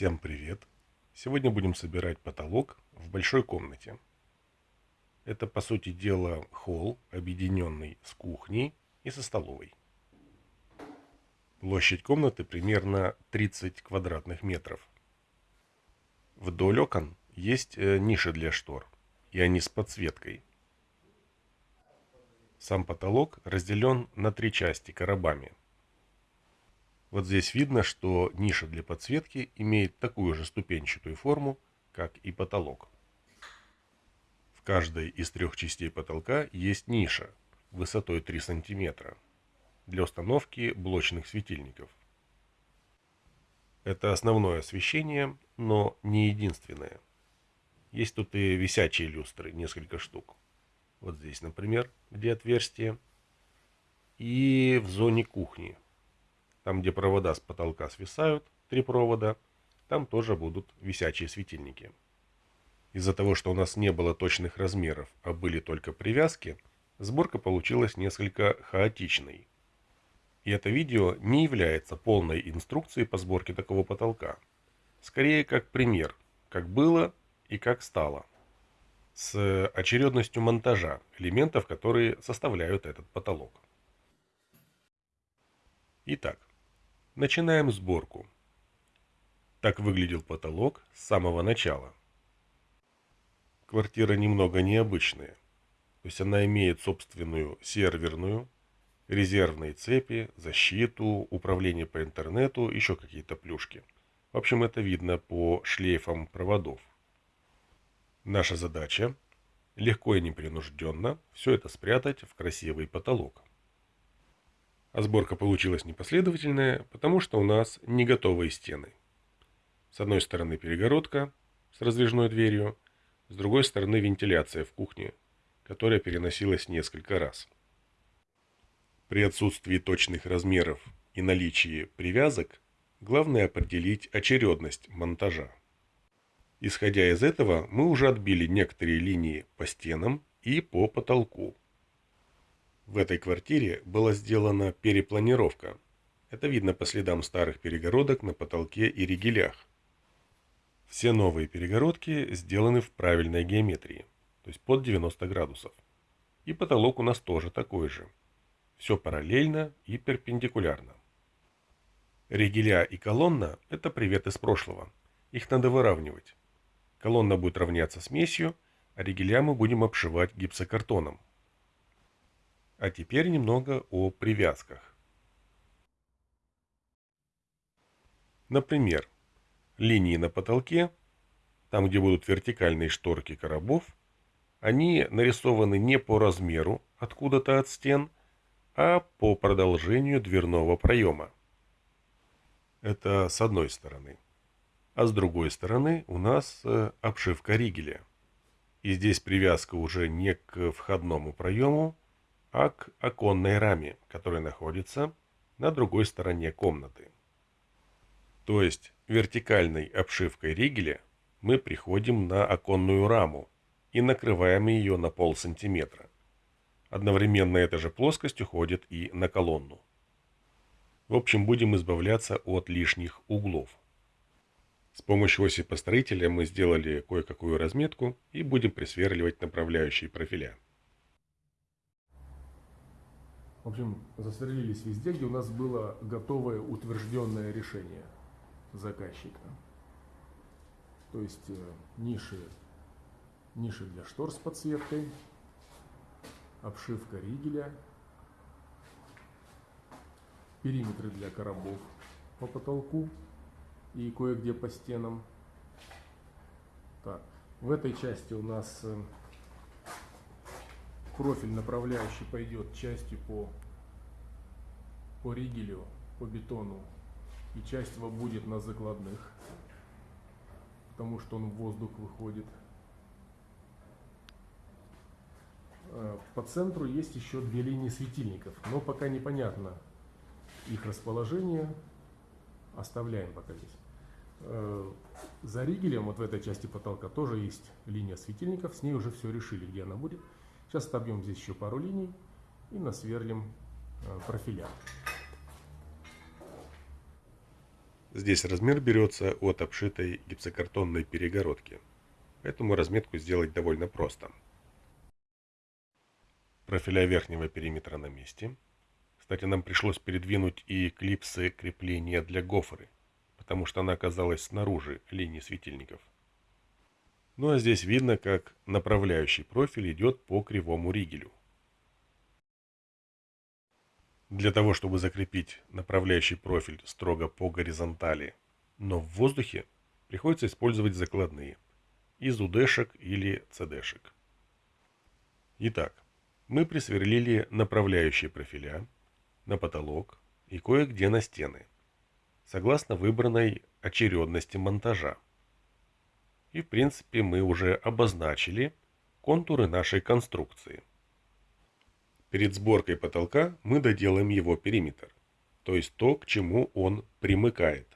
Всем привет! Сегодня будем собирать потолок в большой комнате. Это, по сути дела, холл, объединенный с кухней и со столовой. Площадь комнаты примерно 30 квадратных метров. Вдоль окон есть э, ниши для штор, и они с подсветкой. Сам потолок разделен на три части коробами – вот здесь видно, что ниша для подсветки имеет такую же ступенчатую форму, как и потолок. В каждой из трех частей потолка есть ниша высотой 3 см для установки блочных светильников. Это основное освещение, но не единственное. Есть тут и висячие люстры, несколько штук. Вот здесь, например, где отверстие. И в зоне кухни там, где провода с потолка свисают, три провода, там тоже будут висячие светильники. Из-за того, что у нас не было точных размеров, а были только привязки, сборка получилась несколько хаотичной. И это видео не является полной инструкцией по сборке такого потолка. Скорее как пример, как было и как стало. С очередностью монтажа элементов, которые составляют этот потолок. Итак, Начинаем сборку. Так выглядел потолок с самого начала. Квартира немного необычная. То есть она имеет собственную серверную, резервные цепи, защиту, управление по интернету, еще какие-то плюшки. В общем, это видно по шлейфам проводов. Наша задача легко и непринужденно все это спрятать в красивый потолок. А сборка получилась непоследовательная, потому что у нас не готовые стены. С одной стороны перегородка с раздвижной дверью, с другой стороны вентиляция в кухне, которая переносилась несколько раз. При отсутствии точных размеров и наличии привязок, главное определить очередность монтажа. Исходя из этого, мы уже отбили некоторые линии по стенам и по потолку. В этой квартире была сделана перепланировка. Это видно по следам старых перегородок на потолке и ригелях. Все новые перегородки сделаны в правильной геометрии, то есть под 90 градусов. И потолок у нас тоже такой же. Все параллельно и перпендикулярно. Ригеля и колонна – это привет из прошлого. Их надо выравнивать. Колонна будет равняться смесью, а ригеля мы будем обшивать гипсокартоном. А теперь немного о привязках. Например, линии на потолке, там где будут вертикальные шторки коробов, они нарисованы не по размеру откуда-то от стен, а по продолжению дверного проема. Это с одной стороны. А с другой стороны у нас э, обшивка ригеля. И здесь привязка уже не к входному проему, а к оконной раме, которая находится на другой стороне комнаты. То есть вертикальной обшивкой ригеля мы приходим на оконную раму и накрываем ее на пол сантиметра. Одновременно эта же плоскость уходит и на колонну. В общем, будем избавляться от лишних углов. С помощью оси построителя мы сделали кое-какую разметку и будем присверливать направляющие профиля. В общем, засверлились везде, где у нас было готовое утвержденное решение заказчика. То есть э, ниши, ниши для штор с подсветкой, обшивка ригеля, периметры для коробов по потолку и кое-где по стенам. Так, в этой части у нас э, профиль направляющий пойдет частью по, по ригелю, по бетону, и часть его будет на закладных, потому что он в воздух выходит. Э, по центру есть еще две линии светильников, но пока непонятно их расположение. Оставляем пока здесь. Э, за ригелем, вот в этой части потолка, тоже есть линия светильников. С ней уже все решили, где она будет. Сейчас отобьем здесь еще пару линий и насверлим э, профиля. Здесь размер берется от обшитой гипсокартонной перегородки, поэтому разметку сделать довольно просто. Профиля верхнего периметра на месте. Кстати, нам пришлось передвинуть и клипсы крепления для гофры, потому что она оказалась снаружи линии светильников. Ну а здесь видно, как направляющий профиль идет по кривому ригелю. Для того, чтобы закрепить направляющий профиль строго по горизонтали, но в воздухе, приходится использовать закладные из УДшек или ЦДшек. Итак, мы присверлили направляющие профиля на потолок и кое-где на стены, согласно выбранной очередности монтажа. И в принципе мы уже обозначили контуры нашей конструкции. Перед сборкой потолка мы доделаем его периметр, то есть то, к чему он примыкает.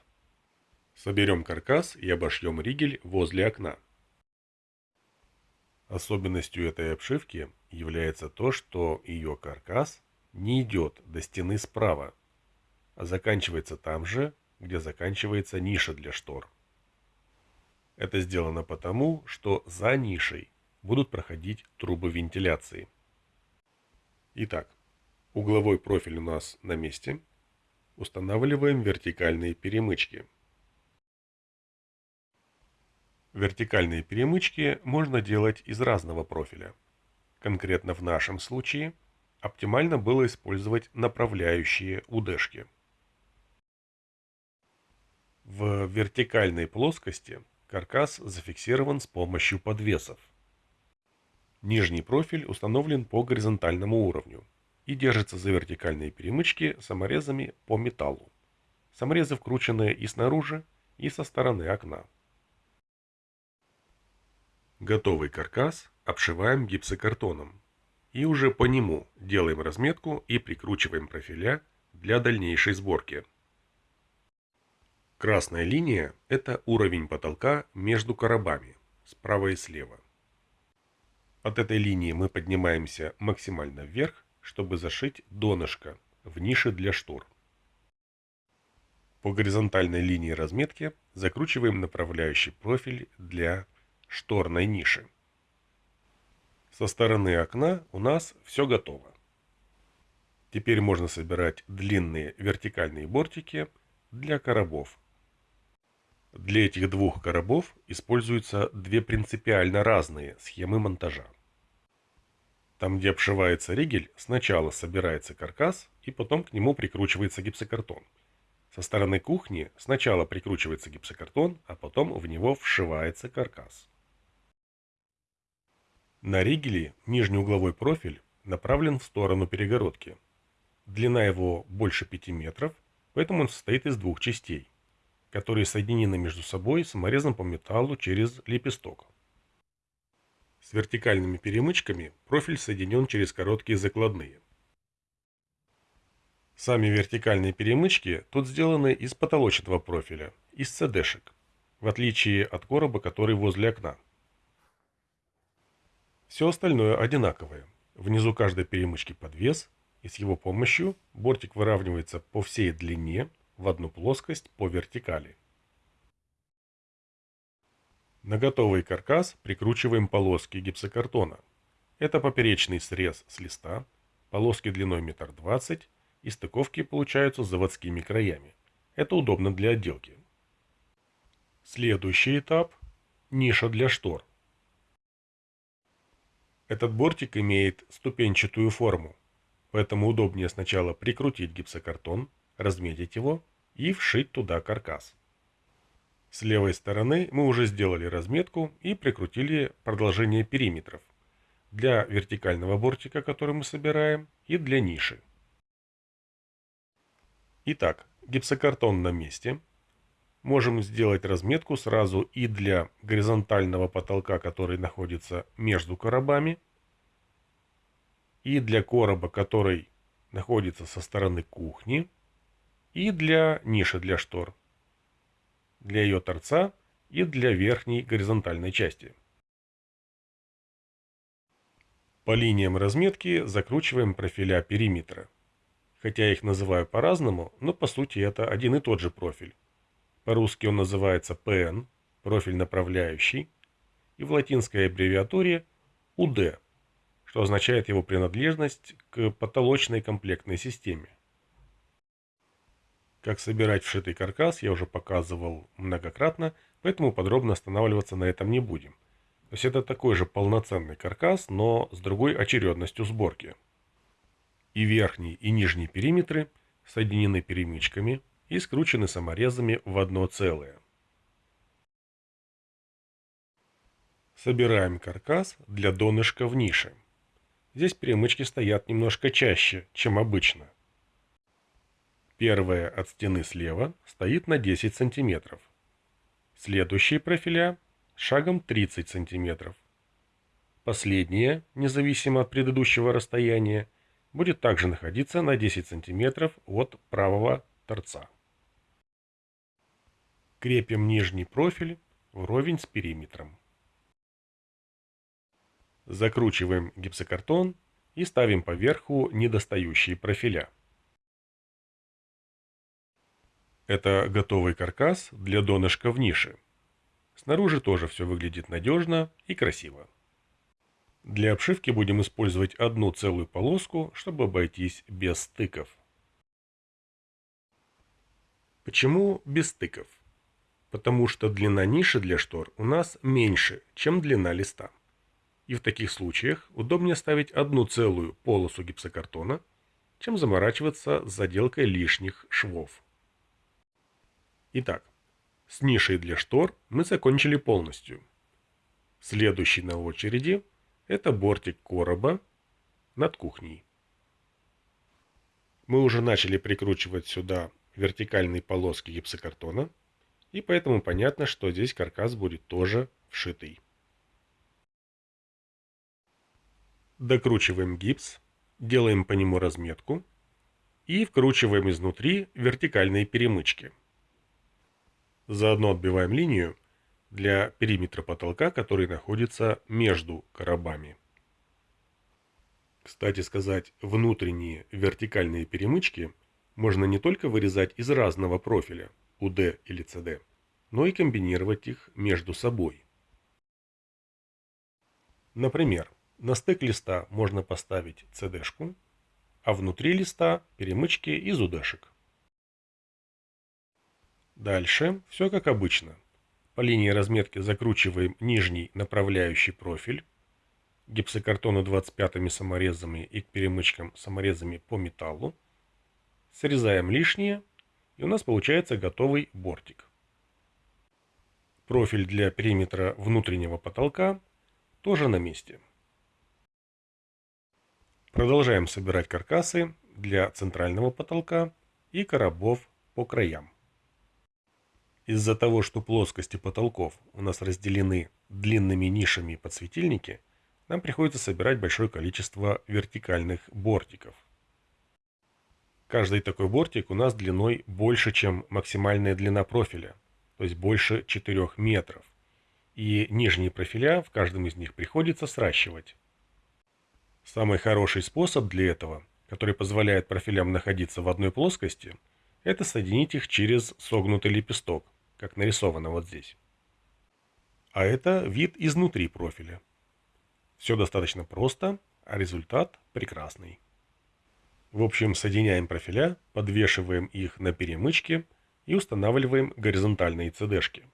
Соберем каркас и обошьем ригель возле окна. Особенностью этой обшивки является то, что ее каркас не идет до стены справа, а заканчивается там же, где заканчивается ниша для штор. Это сделано потому, что за нишей будут проходить трубы вентиляции. Итак, угловой профиль у нас на месте. Устанавливаем вертикальные перемычки. Вертикальные перемычки можно делать из разного профиля. Конкретно в нашем случае оптимально было использовать направляющие удешки. В вертикальной плоскости Каркас зафиксирован с помощью подвесов. Нижний профиль установлен по горизонтальному уровню и держится за вертикальные перемычки саморезами по металлу. Саморезы вкручены и снаружи, и со стороны окна. Готовый каркас обшиваем гипсокартоном и уже по нему делаем разметку и прикручиваем профиля для дальнейшей сборки. Красная линия – это уровень потолка между коробами, справа и слева. От этой линии мы поднимаемся максимально вверх, чтобы зашить донышко в нише для штор. По горизонтальной линии разметки закручиваем направляющий профиль для шторной ниши. Со стороны окна у нас все готово. Теперь можно собирать длинные вертикальные бортики для коробов для этих двух коробов используются две принципиально разные схемы монтажа. Там, где обшивается ригель, сначала собирается каркас и потом к нему прикручивается гипсокартон. Со стороны кухни сначала прикручивается гипсокартон, а потом в него вшивается каркас. На ригеле нижний угловой профиль направлен в сторону перегородки. Длина его больше 5 метров, поэтому он состоит из двух частей которые соединены между собой саморезом по металлу через лепесток. С вертикальными перемычками профиль соединен через короткие закладные. Сами вертикальные перемычки тут сделаны из потолочного профиля, из CD-шек, в отличие от короба, который возле окна. Все остальное одинаковое. Внизу каждой перемычки подвес, и с его помощью бортик выравнивается по всей длине в одну плоскость по вертикали. На готовый каркас прикручиваем полоски гипсокартона. Это поперечный срез с листа, полоски длиной 1,20 м и стыковки получаются заводскими краями. Это удобно для отделки. Следующий этап – ниша для штор. Этот бортик имеет ступенчатую форму, поэтому удобнее сначала прикрутить гипсокартон, разметить его и вшить туда каркас. С левой стороны мы уже сделали разметку и прикрутили продолжение периметров для вертикального бортика, который мы собираем, и для ниши. Итак, гипсокартон на месте. Можем сделать разметку сразу и для горизонтального потолка, который находится между коробами, и для короба, который находится со стороны кухни, и для ниши для штор, для ее торца и для верхней горизонтальной части. По линиям разметки закручиваем профиля периметра. Хотя их называю по-разному, но по сути это один и тот же профиль. По-русски он называется ПН, профиль направляющий, и в латинской аббревиатуре УД, что означает его принадлежность к потолочной комплектной системе. Как собирать вшитый каркас я уже показывал многократно, поэтому подробно останавливаться на этом не будем. То есть это такой же полноценный каркас, но с другой очередностью сборки. И верхний, и нижний периметры соединены перемычками и скручены саморезами в одно целое. Собираем каркас для донышка в нише. Здесь перемычки стоят немножко чаще, чем обычно. Первая от стены слева стоит на 10 сантиметров. Следующие профиля шагом 30 сантиметров. Последняя, независимо от предыдущего расстояния, будет также находиться на 10 сантиметров от правого торца. Крепим нижний профиль вровень с периметром. Закручиваем гипсокартон и ставим поверху недостающие профиля. Это готовый каркас для донышка в нише. Снаружи тоже все выглядит надежно и красиво. Для обшивки будем использовать одну целую полоску, чтобы обойтись без стыков. Почему без стыков? Потому что длина ниши для штор у нас меньше, чем длина листа. И в таких случаях удобнее ставить одну целую полосу гипсокартона, чем заморачиваться с заделкой лишних швов. Итак, с нишей для штор мы закончили полностью. Следующий на очереди – это бортик короба над кухней. Мы уже начали прикручивать сюда вертикальные полоски гипсокартона, и поэтому понятно, что здесь каркас будет тоже вшитый. Докручиваем гипс, делаем по нему разметку и вкручиваем изнутри вертикальные перемычки. Заодно отбиваем линию для периметра потолка, который находится между коробами. Кстати сказать, внутренние вертикальные перемычки можно не только вырезать из разного профиля, UD или CD, но и комбинировать их между собой. Например, на стык листа можно поставить CD-шку, а внутри листа перемычки из UD-шек. Дальше все как обычно. По линии разметки закручиваем нижний направляющий профиль, гипсокартону 25 саморезами и к перемычкам саморезами по металлу, срезаем лишнее, и у нас получается готовый бортик. Профиль для периметра внутреннего потолка тоже на месте. Продолжаем собирать каркасы для центрального потолка и коробов по краям. Из-за того, что плоскости потолков у нас разделены длинными нишами под светильники, нам приходится собирать большое количество вертикальных бортиков. Каждый такой бортик у нас длиной больше, чем максимальная длина профиля, то есть больше 4 метров. И нижние профиля в каждом из них приходится сращивать. Самый хороший способ для этого, который позволяет профилям находиться в одной плоскости, это соединить их через согнутый лепесток, как нарисовано вот здесь. А это вид изнутри профиля. Все достаточно просто, а результат прекрасный. В общем, соединяем профиля, подвешиваем их на перемычке и устанавливаем горизонтальные CD-шки.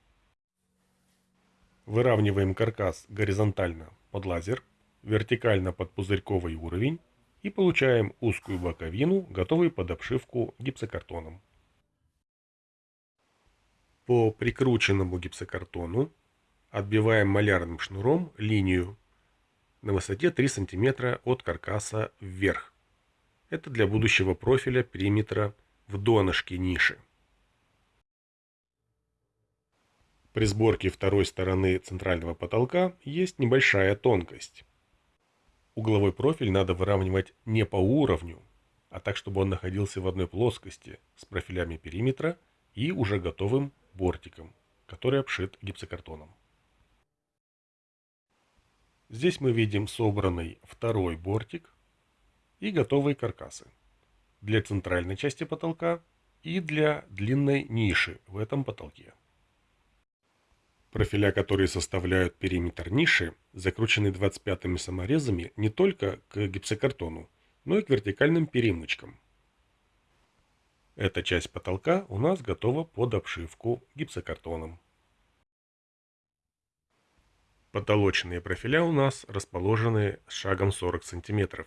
Выравниваем каркас горизонтально под лазер вертикально под пузырьковый уровень и получаем узкую боковину, готовую под обшивку гипсокартоном. По прикрученному гипсокартону отбиваем малярным шнуром линию на высоте 3 см от каркаса вверх. Это для будущего профиля периметра в донышке ниши. При сборке второй стороны центрального потолка есть небольшая тонкость. Угловой профиль надо выравнивать не по уровню, а так, чтобы он находился в одной плоскости с профилями периметра и уже готовым бортиком, который обшит гипсокартоном. Здесь мы видим собранный второй бортик и готовые каркасы. Для центральной части потолка и для длинной ниши в этом потолке. Профиля, которые составляют периметр ниши, закручены 25-ми саморезами не только к гипсокартону, но и к вертикальным перемычкам. Эта часть потолка у нас готова под обшивку гипсокартоном. Потолочные профиля у нас расположены с шагом 40 см,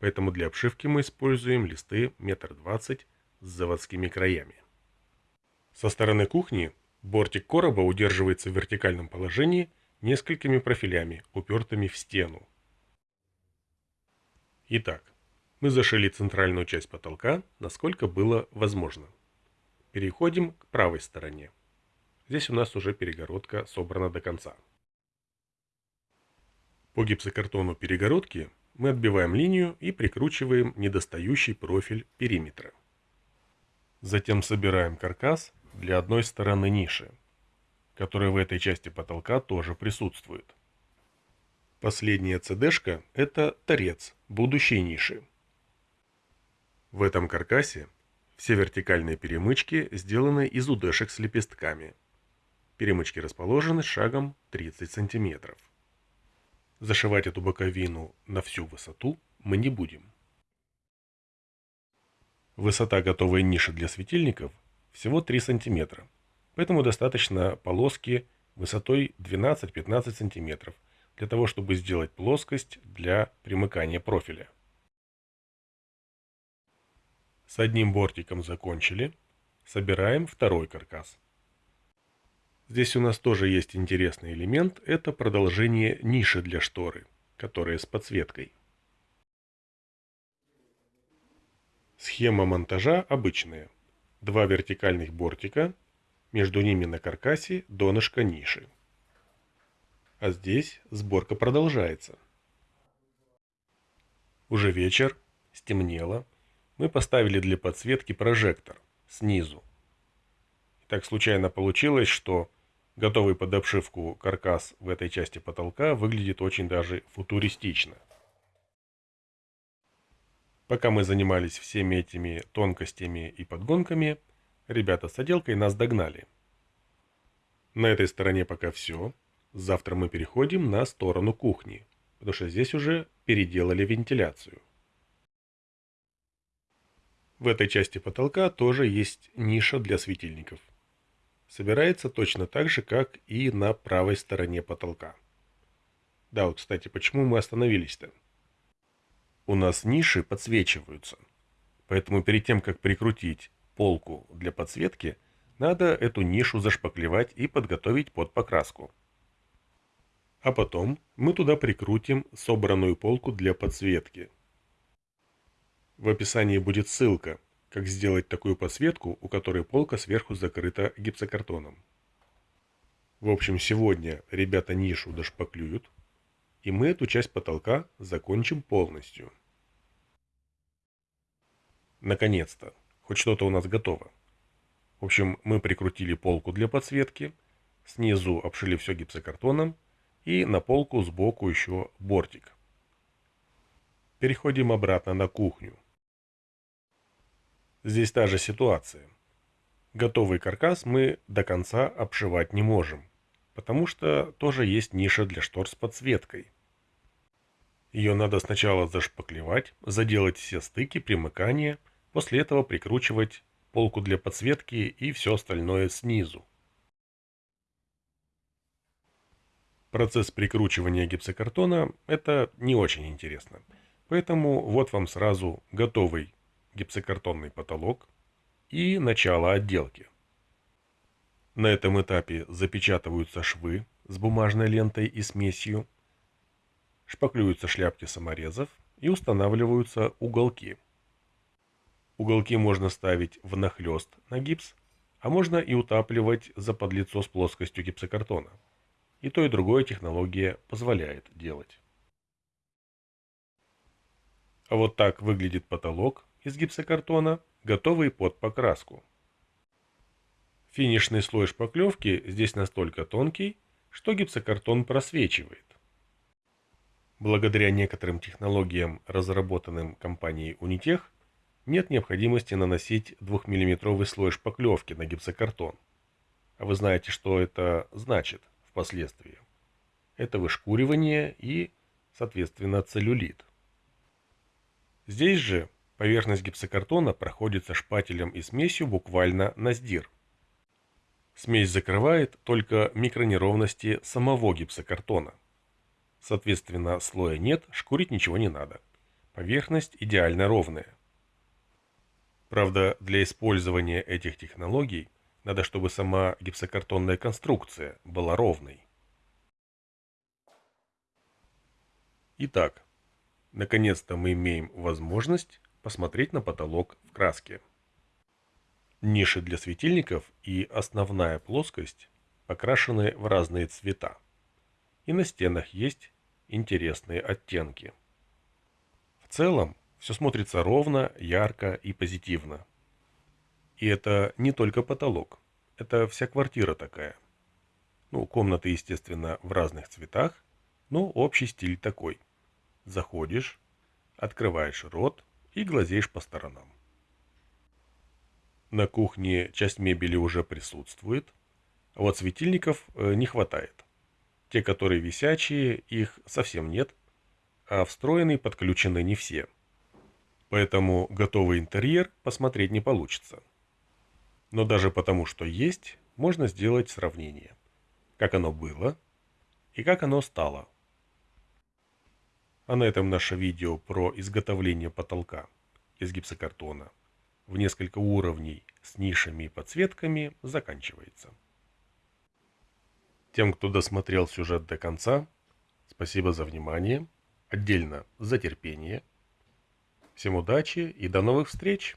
поэтому для обшивки мы используем листы 1,20 м с заводскими краями. Со стороны кухни бортик короба удерживается в вертикальном положении несколькими профилями, упертыми в стену. Итак, мы зашили центральную часть потолка, насколько было возможно. Переходим к правой стороне. Здесь у нас уже перегородка собрана до конца. По гипсокартону перегородки мы отбиваем линию и прикручиваем недостающий профиль периметра. Затем собираем каркас для одной стороны ниши, которая в этой части потолка тоже присутствует. Последняя цд – это торец будущей ниши. В этом каркасе все вертикальные перемычки сделаны из удешек с лепестками. Перемычки расположены шагом 30 сантиметров. Зашивать эту боковину на всю высоту мы не будем. Высота готовой ниши для светильников всего 3 см, поэтому достаточно полоски высотой 12-15 см для того, чтобы сделать плоскость для примыкания профиля. С одним бортиком закончили, собираем второй каркас. Здесь у нас тоже есть интересный элемент, это продолжение ниши для шторы, которая с подсветкой. Схема монтажа обычная. Два вертикальных бортика, между ними на каркасе донышко ниши. А здесь сборка продолжается. Уже вечер, стемнело, мы поставили для подсветки прожектор снизу. И так случайно получилось, что Готовый под обшивку каркас в этой части потолка выглядит очень даже футуристично. Пока мы занимались всеми этими тонкостями и подгонками, ребята с отделкой нас догнали. На этой стороне пока все. Завтра мы переходим на сторону кухни, потому что здесь уже переделали вентиляцию. В этой части потолка тоже есть ниша для светильников собирается точно так же, как и на правой стороне потолка. Да, вот, кстати, почему мы остановились-то? У нас ниши подсвечиваются. Поэтому перед тем, как прикрутить полку для подсветки, надо эту нишу зашпаклевать и подготовить под покраску. А потом мы туда прикрутим собранную полку для подсветки. В описании будет ссылка, как сделать такую подсветку, у которой полка сверху закрыта гипсокартоном. В общем, сегодня ребята нишу дошпаклюют, и мы эту часть потолка закончим полностью. Наконец-то, хоть что-то у нас готово. В общем, мы прикрутили полку для подсветки, снизу обшили все гипсокартоном, и на полку сбоку еще бортик. Переходим обратно на кухню. Здесь та же ситуация. Готовый каркас мы до конца обшивать не можем, потому что тоже есть ниша для штор с подсветкой. Ее надо сначала зашпаклевать, заделать все стыки, примыкания, после этого прикручивать полку для подсветки и все остальное снизу. Процесс прикручивания гипсокартона – это не очень интересно. Поэтому вот вам сразу готовый гипсокартонный потолок и начало отделки. На этом этапе запечатываются швы с бумажной лентой и смесью, шпаклюются шляпки саморезов и устанавливаются уголки. Уголки можно ставить внахлёст на гипс, а можно и утапливать за подлицо с плоскостью гипсокартона. И то и другое технология позволяет делать. А вот так выглядит потолок из гипсокартона, готовый под покраску. Финишный слой шпаклевки здесь настолько тонкий, что гипсокартон просвечивает. Благодаря некоторым технологиям, разработанным компанией Unitech, нет необходимости наносить 2-мм слой шпаклевки на гипсокартон. А вы знаете, что это значит впоследствии. Это вышкуривание и, соответственно, целлюлит. Здесь же поверхность гипсокартона проходится шпателем и смесью буквально на сдир. Смесь закрывает только микронеровности самого гипсокартона. Соответственно, слоя нет, шкурить ничего не надо. Поверхность идеально ровная. Правда, для использования этих технологий надо, чтобы сама гипсокартонная конструкция была ровной. Итак, наконец-то мы имеем возможность посмотреть на потолок в краске. Ниши для светильников и основная плоскость покрашены в разные цвета. И на стенах есть интересные оттенки. В целом, все смотрится ровно, ярко и позитивно. И это не только потолок, это вся квартира такая. Ну, комнаты, естественно, в разных цветах, но общий стиль такой. Заходишь, открываешь рот и глазеешь по сторонам. На кухне часть мебели уже присутствует, а вот светильников э, не хватает. Те, которые висячие, их совсем нет, а встроенные подключены не все. Поэтому готовый интерьер посмотреть не получится. Но даже потому, что есть, можно сделать сравнение. Как оно было и как оно стало. А на этом наше видео про изготовление потолка из гипсокартона в несколько уровней с нишами и подсветками заканчивается. Тем, кто досмотрел сюжет до конца, спасибо за внимание, отдельно за терпение. Всем удачи и до новых встреч!